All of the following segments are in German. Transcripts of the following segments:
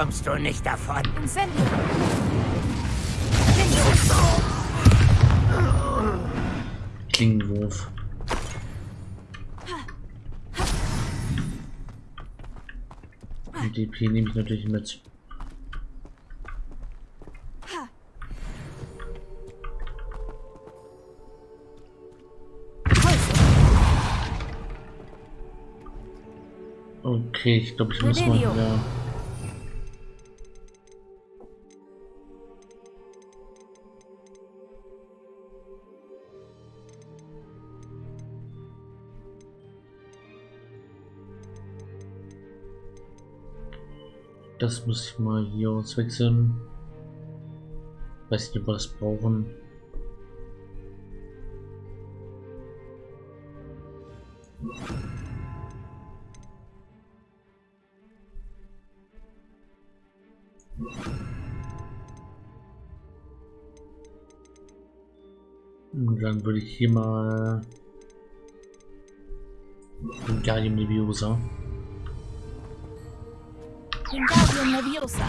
kommst du nicht davon. Incendio. Klingenwurf. Die DP nehme ich natürlich mit. Okay, ich glaube, ich muss mal wieder... Das muss ich mal hier auswechseln. Weiß nicht, das brauchen. Und dann würde ich hier mal Gallium Leviosa. Wingardium Leviosa.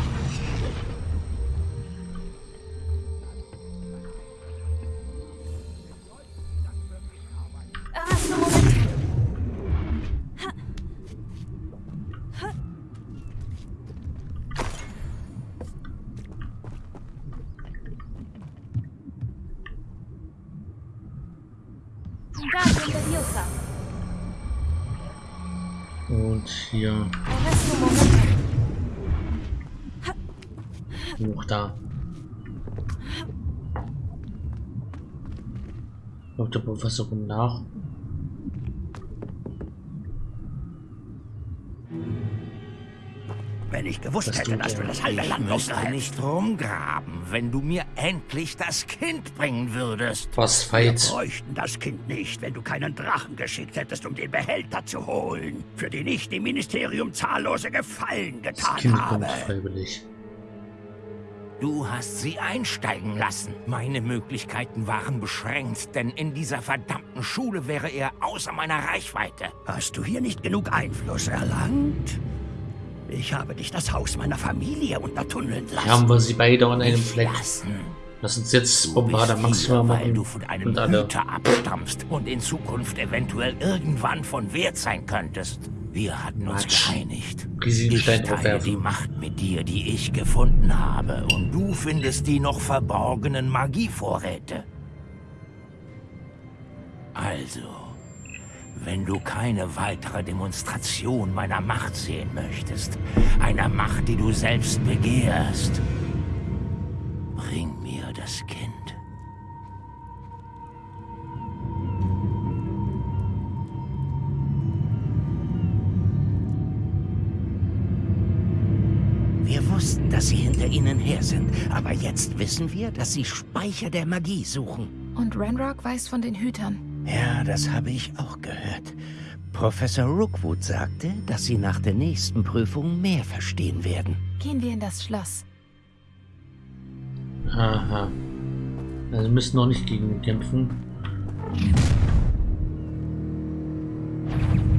Da. Kommt der Professor kommt nach. Wenn ich gewusst Das hätte, dass du das halbe Land müsste nicht rumgraben, wenn du mir endlich das Kind bringen würdest. Was Wir Fight? bräuchten das Kind nicht, wenn du keinen Drachen geschickt hättest, um den Behälter zu holen, für den ich dem Ministerium zahllose Gefallen Das getan Kind habe. kommt freiwillig. Du hast sie einsteigen lassen. Meine Möglichkeiten waren beschränkt, denn in dieser verdammten Schule wäre er außer meiner Reichweite. Hast du hier nicht genug Einfluss erlangt? Ich habe dich das Haus meiner Familie untertunneln lassen. Haben wir sie beide an einem Fleck. Lassen. Lass uns jetzt Bombarder Maximum hier, weil machen. du von einem Und alle. Hüter abstammst und in Zukunft eventuell irgendwann von Wert sein könntest. Wir hatten uns geeinigt. Ich teile die Macht mit dir, die ich gefunden habe, und du findest die noch verborgenen Magievorräte. Also, wenn du keine weitere Demonstration meiner Macht sehen möchtest, einer Macht, die du selbst begehrst, bring mir das Kind. Dass sie hinter ihnen her sind, aber jetzt wissen wir, dass sie Speicher der Magie suchen. Und Ranrock weiß von den Hütern. Ja, das habe ich auch gehört. Professor Rookwood sagte, dass sie nach der nächsten Prüfung mehr verstehen werden. Gehen wir in das Schloss. Aha. Also wir müssen noch nicht gegen ihn kämpfen.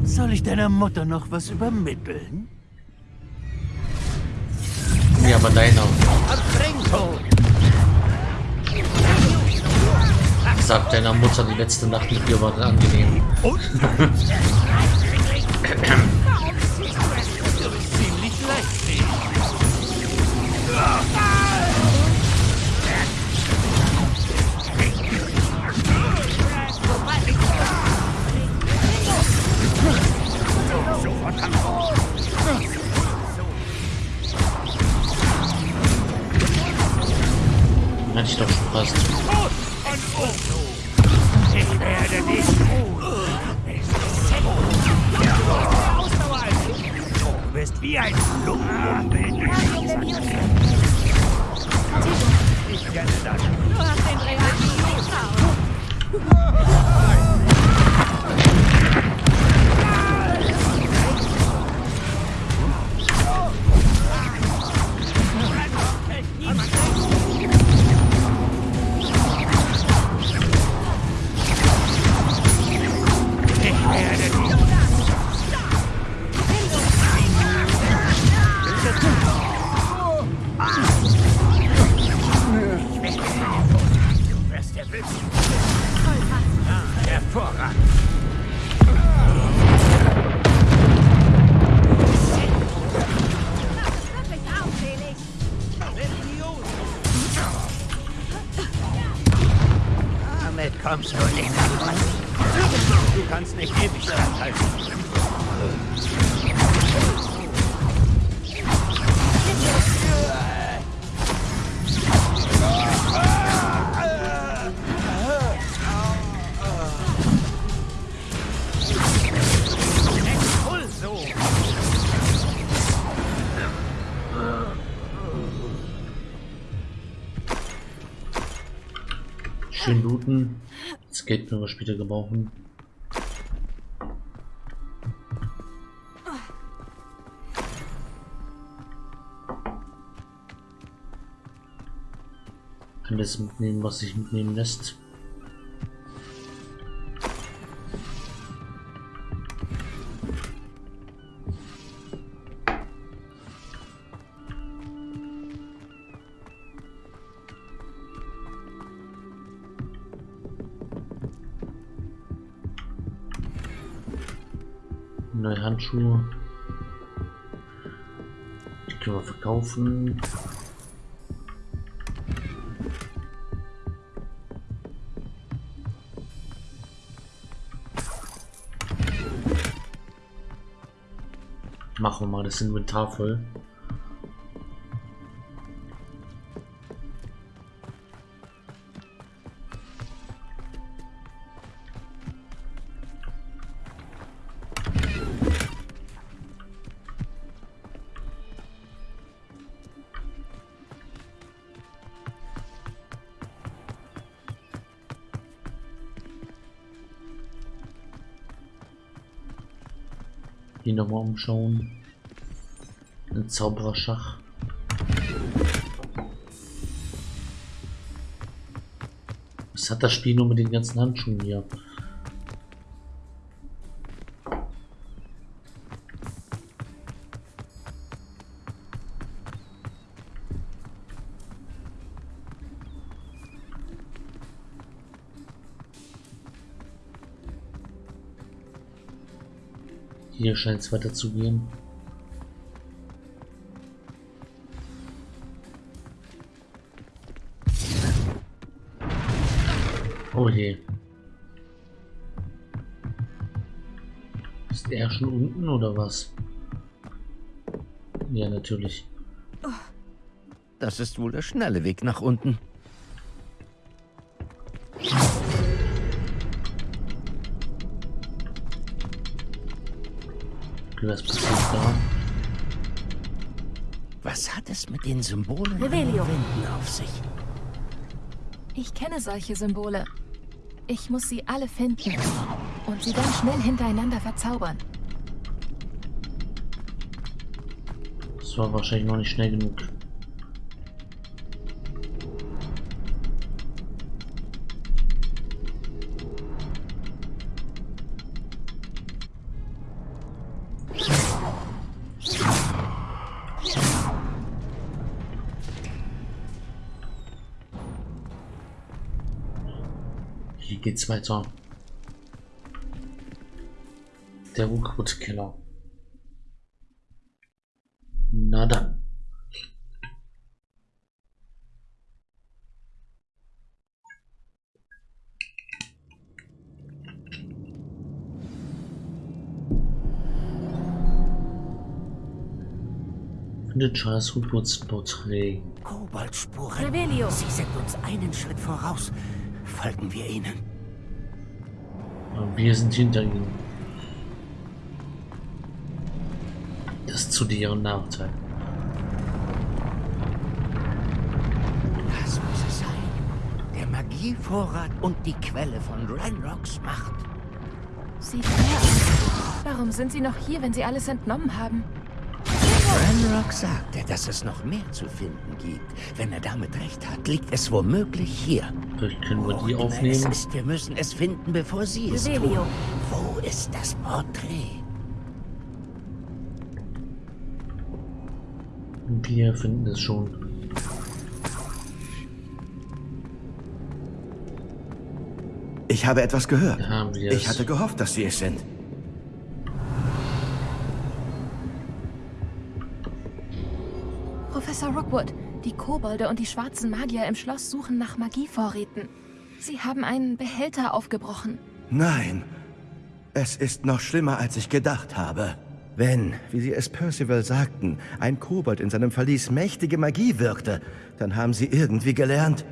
Soll ich deiner Mutter noch was übermitteln? Ja, aber deiner. Sagt deiner Mutter, die letzte Nacht mit dir war angenehm. Hatte ich doch fast. Ich werde dich Du bist wie ein Leviosa. Ich kenne das. Du hast den Leviosa. Geld können wir später gebrauchen. Alles mitnehmen, was sich mitnehmen lässt. Handschuhe. Die können wir verkaufen. Machen wir mal das Inventar voll. Hier nochmal umschauen. Ein Zaubererschach. Was hat das Spiel nur mit den ganzen Handschuhen hier? Hier scheint es weiter zu gehen. Oh je. Ist er schon unten oder was? Ja, natürlich. Das ist wohl der schnelle Weg nach unten. Okay, was passiert da? Was hat es mit den Symbolen Revelio. Wänden auf sich? Ich kenne solche Symbole. Ich muss sie alle finden und sie dann schnell hintereinander verzaubern. Das war wahrscheinlich noch nicht schnell genug. Geht's weiter. Der Urkrutkeller. Na dann. Findet Charles Hoods Porträt. Kobaltspuren. Revelio. Sie sind uns einen Schritt voraus. Folgen wir ihnen. Wir sind hinter ihnen. Das zu deren Nachteil. Das muss es sein. Der Magievorrat und die Quelle von Ranrocks Macht. Sieht leer aus. Warum sind sie noch hier, wenn sie alles entnommen haben? Ranrock sagte, dass es noch mehr zu finden gibt. Wenn er damit recht hat, liegt es womöglich hier. Vielleicht können wir die immer Es aufnehmen. ist, wir müssen es finden, bevor sie es tun. Wo ist das Porträt? Wir finden es schon. Ich habe etwas gehört. Da haben wir Ich hatte gehofft, dass Sie es sind. Rookwood, die Kobolde und die schwarzen Magier im Schloss suchen nach Magievorräten. Sie haben einen Behälter aufgebrochen. Nein, es ist noch schlimmer, als ich gedacht habe. Wenn, wie Sie es Percival sagten, ein Kobold in seinem Verlies mächtige Magie wirkte, dann haben Sie irgendwie gelernt,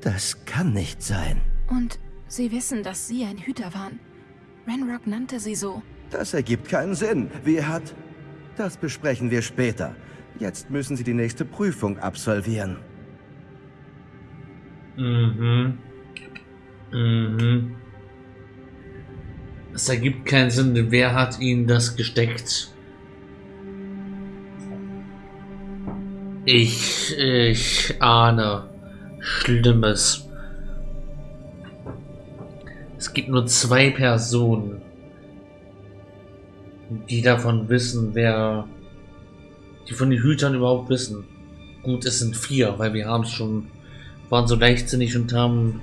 das kann nicht sein. Und sie wissen, dass sie ein Hüter waren. Renrock nannte sie so. Das ergibt keinen Sinn. Wie hat... Das besprechen wir später. Jetzt müssen Sie die nächste Prüfung absolvieren. Mhm. Mhm. Es ergibt keinen Sinn, wer hat ihnen das gesteckt? Ich, ich ahne Schlimmes. Es gibt nur zwei Personen, die davon wissen, wer, die von den Hütern überhaupt wissen. Gut, es sind vier, weil wir haben es schon, waren so leichtsinnig und haben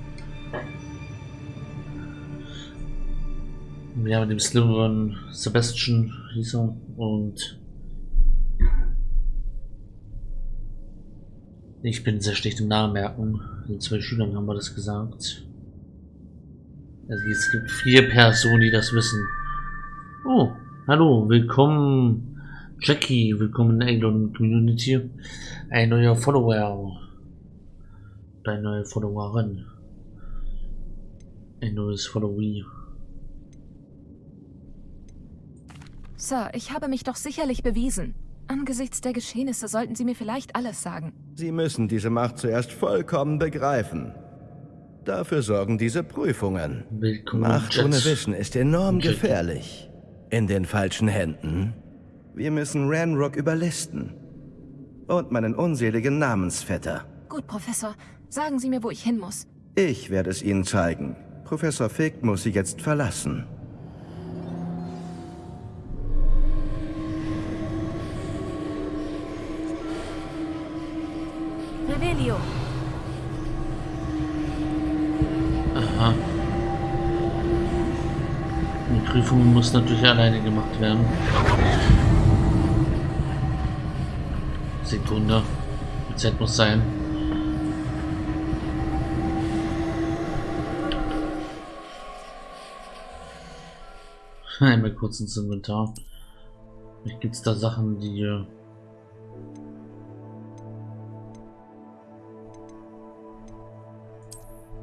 Ja, mit dem Slytherin Sebastian hieß er und ich bin sehr schlecht im Namen. Den zwei Schülern haben wir das gesagt. Also es gibt vier Personen, die das wissen. Oh, hallo, willkommen Jackie, willkommen in der Eglon Community. Ein neuer Follower. Eine neue Followerin. Ein neues Followee. Sir, ich habe mich doch sicherlich bewiesen. Angesichts der Geschehnisse sollten Sie mir vielleicht alles sagen. Sie müssen diese Macht zuerst vollkommen begreifen. Dafür sorgen diese Prüfungen. Willkommen Macht ohne Wissen ist enorm gefährlich. In den falschen Händen. Wir müssen Ranrock überlisten. Und meinen unseligen Namensvetter. Gut, Professor. Sagen Sie mir, wo ich hin muss. Ich werde es Ihnen zeigen. Professor Fick muss Sie jetzt verlassen. Revelio. Aha. Die Prüfung muss natürlich alleine gemacht werden. Sekunde. Die Zeit muss sein. Einmal kurz ins Inventar. Vielleicht gibt es da Sachen, die äh,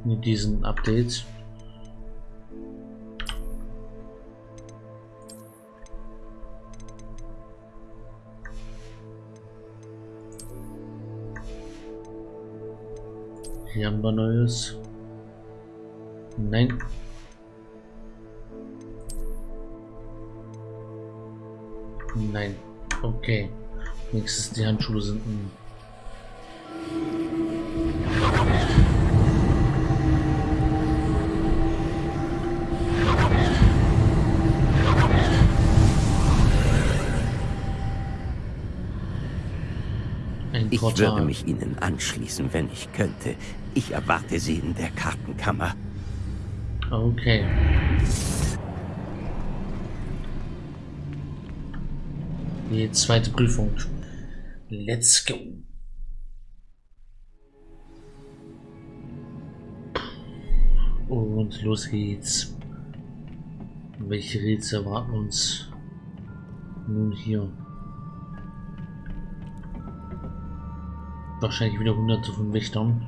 mit diesen Updates. Hier haben wir Neues. Nein. Nein. Okay. Nächstes die Handschuhe sind ein Ich würde mich Ihnen anschließen, wenn ich könnte. Ich erwarte Sie in der Kartenkammer. Okay. Die zweite Prüfung. Let's go. Und los geht's. Welche Rätsel erwarten uns nun hier? Wahrscheinlich wieder hunderte von Wächtern.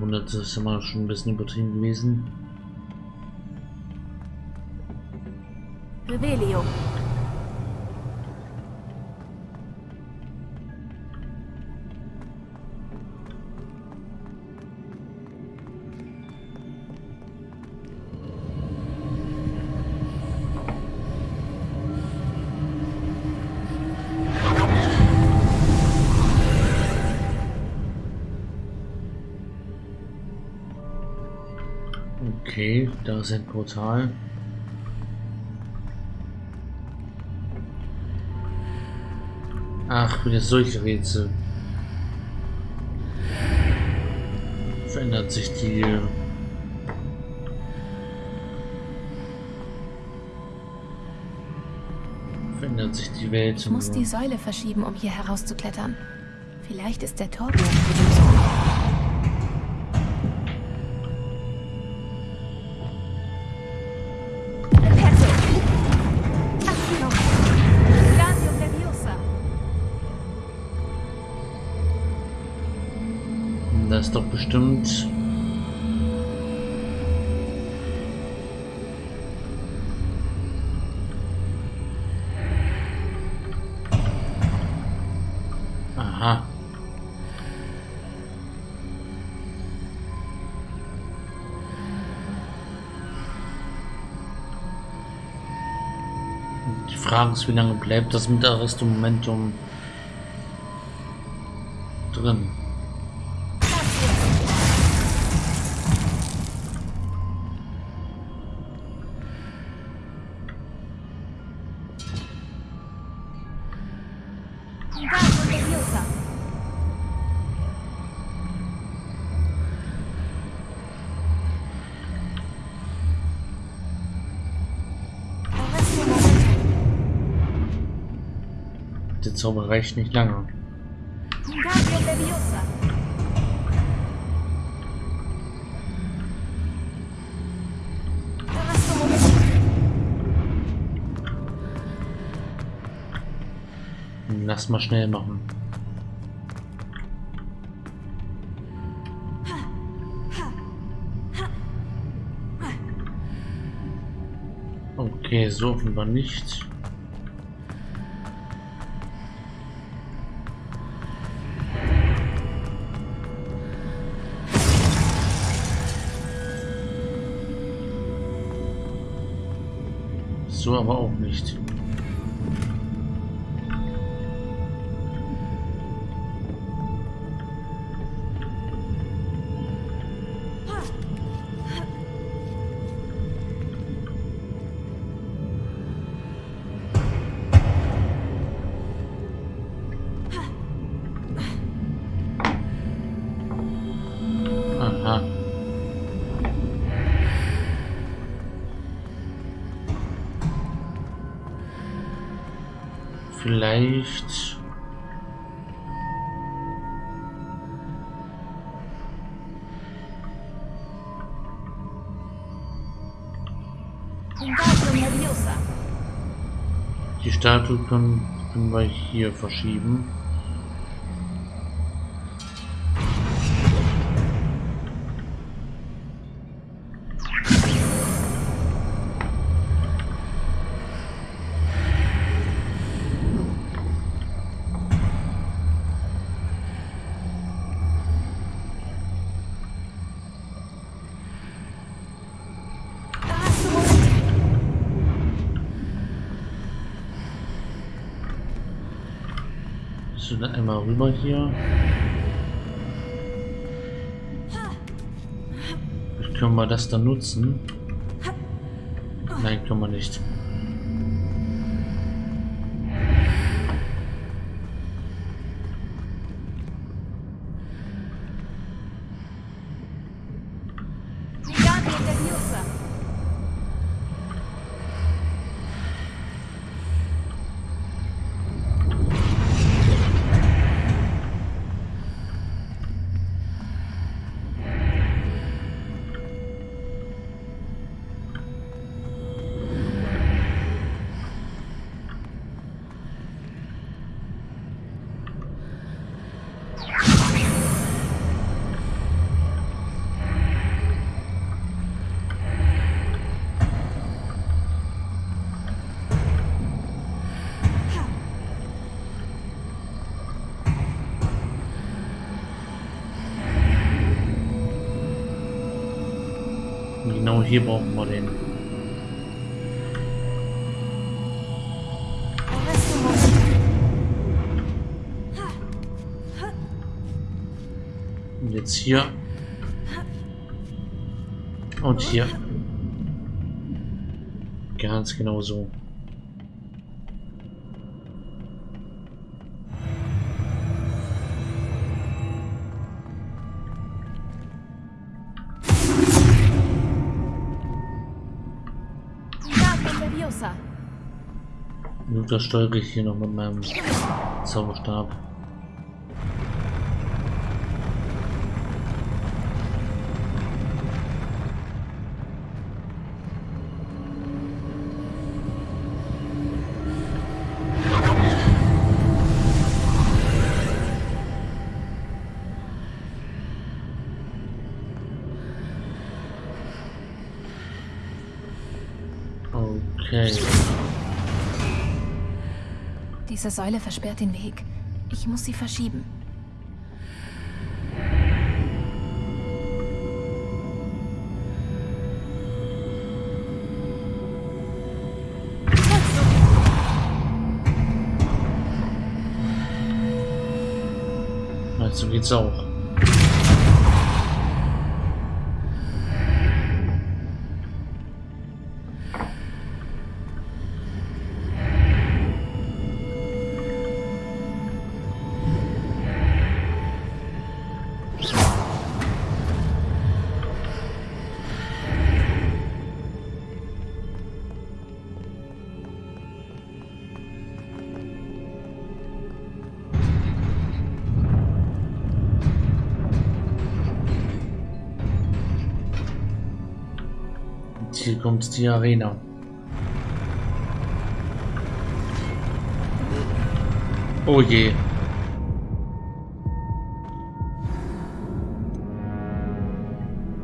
Hunderte ist immer schon ein bisschen übertrieben gewesen. Revelio. Okay, da ist ein Portal. Ach, wieder solche Rätsel. Verändert sich die... Äh, verändert sich die Welt. Ich muss die Säule verschieben, um hier herauszuklettern. Vielleicht ist der Turbo... Frage ist, wie lange bleibt das mit Arresto Momentum drin? Zauber reicht nicht lange. Momentum! Lass mal schnell machen. Okay, so offenbar nicht. So aber auch nicht. Statue können, können wir hier verschieben. So, dann einmal rüber hier. Können wir das dann nutzen. Nein, können wir nicht. Genau hier brauchen wir den. Und jetzt hier. Und hier. Ganz genau so. Das steuere ich hier noch mit meinem Zauberstab. Diese Säule versperrt den Weg. Ich muss sie verschieben. Also geht's auch. Kommt die Arena. Oh je.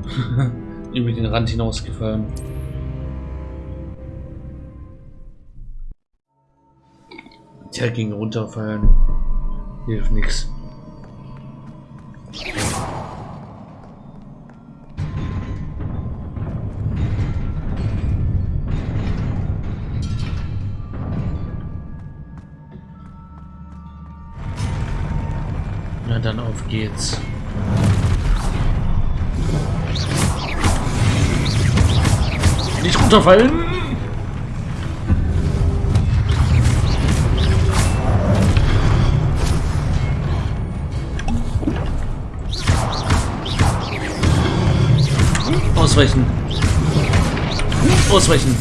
Über den Rand hinausgefallen. Der ging runterfallen. Hilft nichts. Geht's. Nicht runterfallen! Ausweichen! Ausweichen!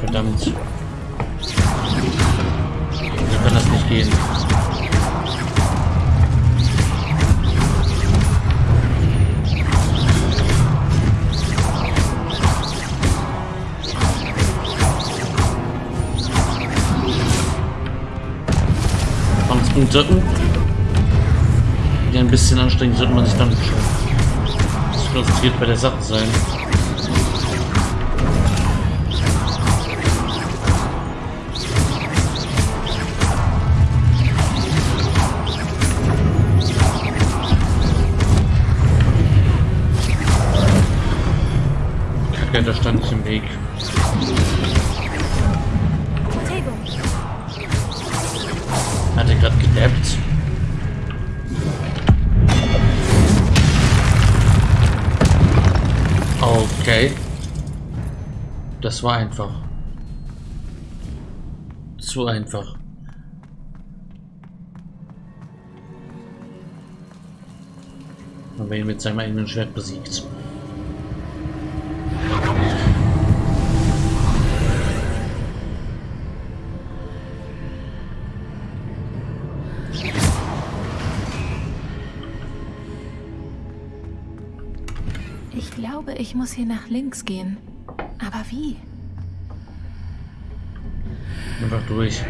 Verdammt. So kann das nicht gehen. Uh. Ja, ein bisschen anstrengend sollte man sich dann schon konzentriert bei der Sache sein. Das war einfach. Zu einfach. Aber ihn mit seinem eigenen Schwert besiegt. ich glaube, ich muss hier nach links gehen. Aber wie? Einfach durch.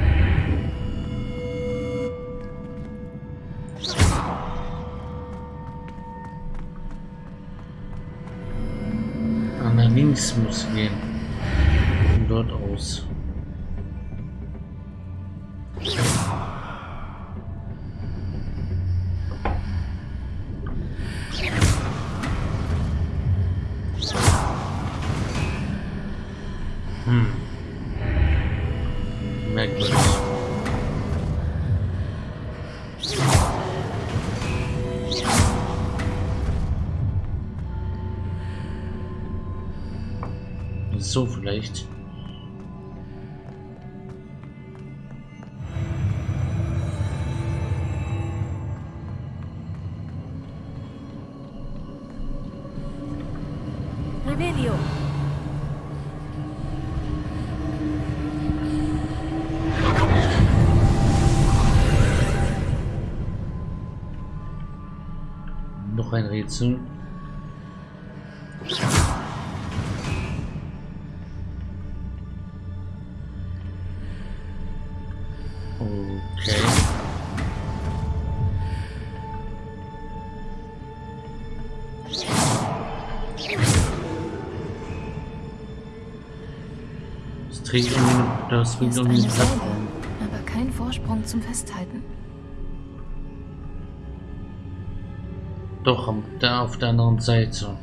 Nach links muss gehen. Von dort aus. Rätsel. Okay. Das trägt das eine einen Säule, Plattform. aber kein Vorsprung zum Festhalten. Doch, auf der anderen Seite.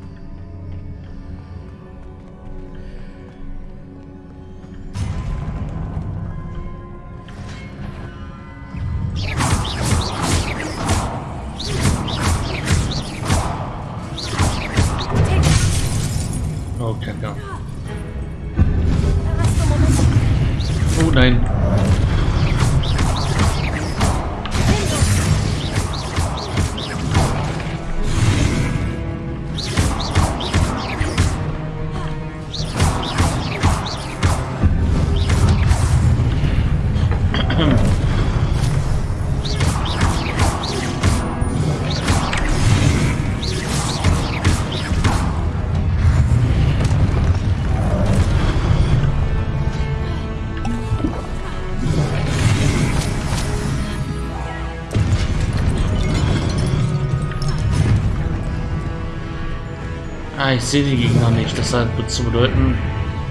Ah, ich sehe die Gegner nicht. Das hat zu bedeuten,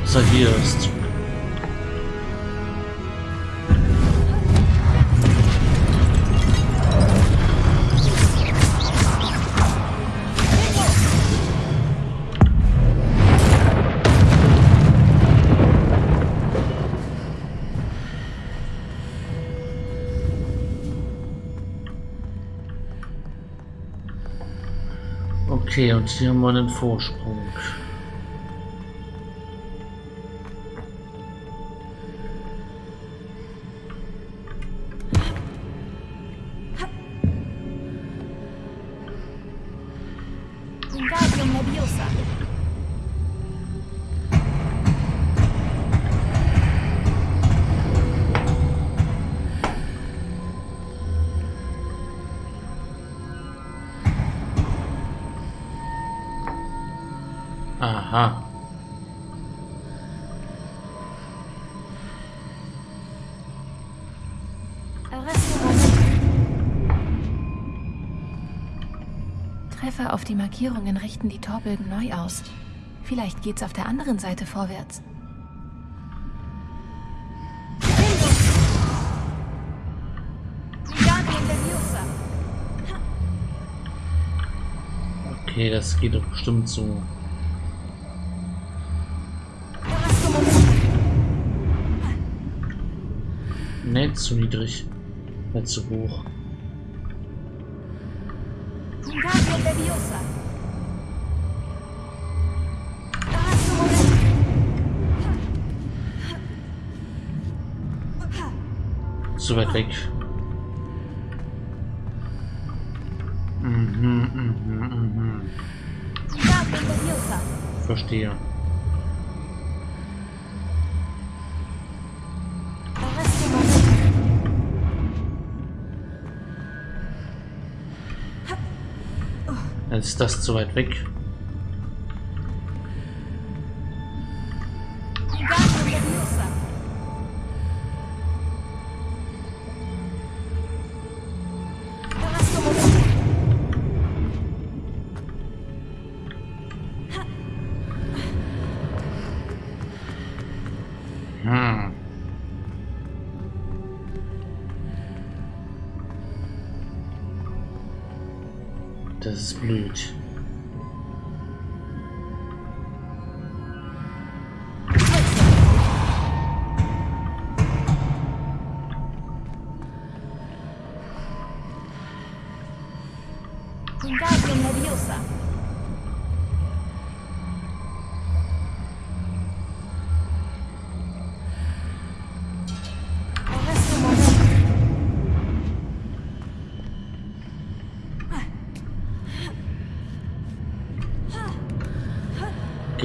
dass er hier ist. Okay, und hier haben wir einen Vorsprung. Treffer auf die Markierungen richten die Torbögen neu aus. Vielleicht geht's auf der anderen Seite vorwärts. Okay, das geht doch bestimmt so. Nicht zu niedrig. Nicht zu hoch. Zu weit weg. Mhm, mhm, mhm. Leviosa. Verstehe. Ist das zu weit weg. Das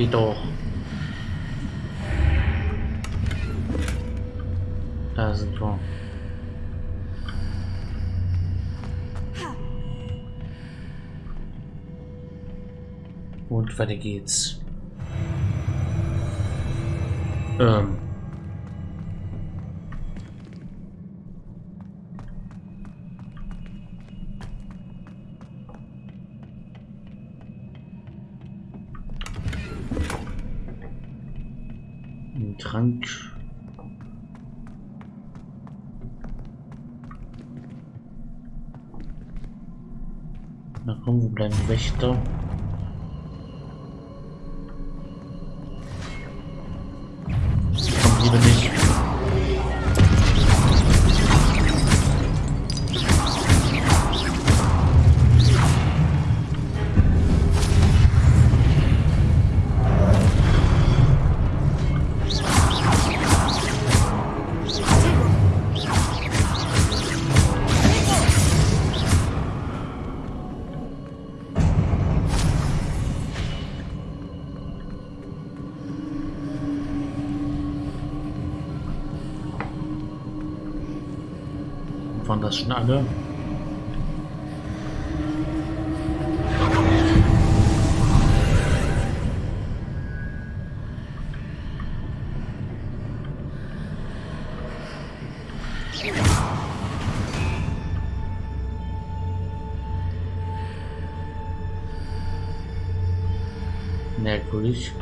Doch. Da sind wir. Und weiter geht's. Ähm. Ein Trank. Na komm, wo bleiben Wächter? Waren das schon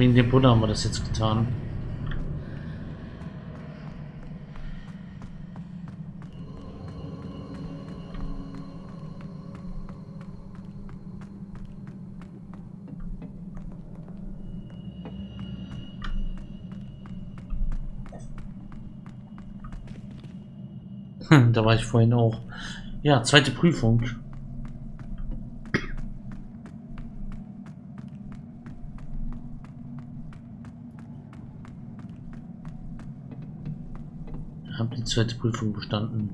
Wegen dem Buddha haben wir das jetzt getan. Da war ich vorhin auch. Ja, zweite Prüfung. Hab die zweite Prüfung bestanden.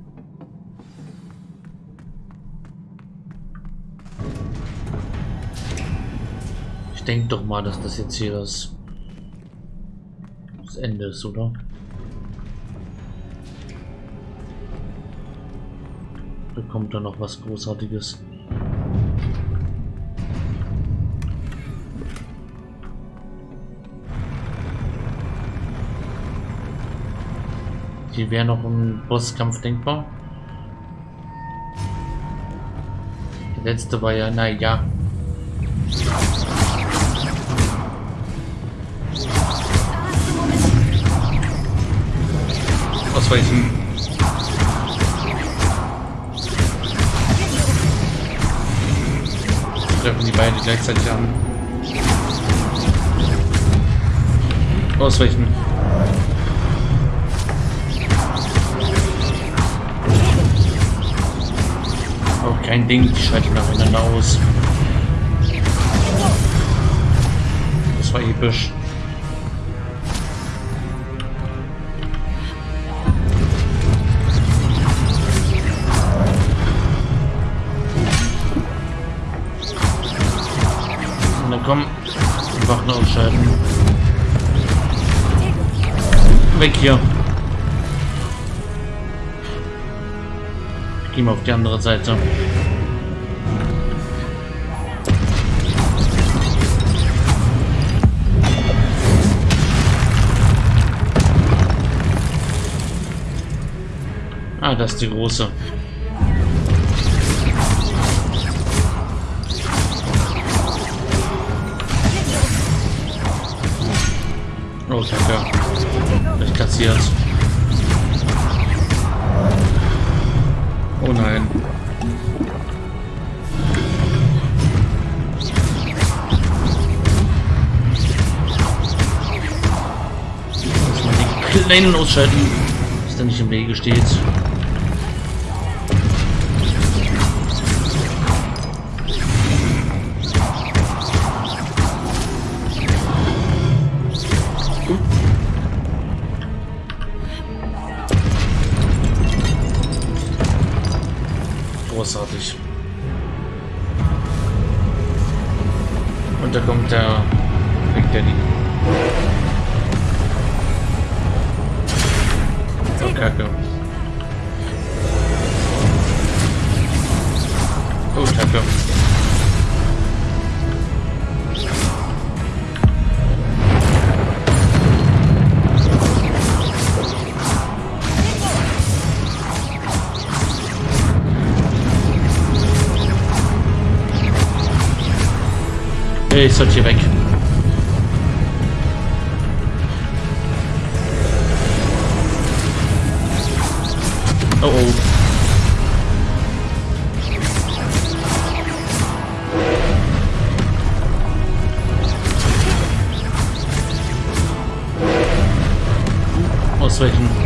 Ich denke doch mal, dass das jetzt hier das, das Ende ist, oder? Da kommt da noch was Großartiges. Hier wäre noch ein Bosskampf denkbar. Der letzte war ja, naja. Ausweichen. Treffen die beiden gleichzeitig an. Ausweichen. Auch kein Ding, die schalten nacheinander aus. Das war episch. Na komm, die Wachen ausschalten. Weg hier. Gehen wir auf die andere Seite. Ah, das ist die große. Oh, danke. Ich kassiert. Nein. Muss man die Kleinen ausschalten, dass der nicht im Wege steht. Ich sollte hier weg. Oh oh. Ausweichen.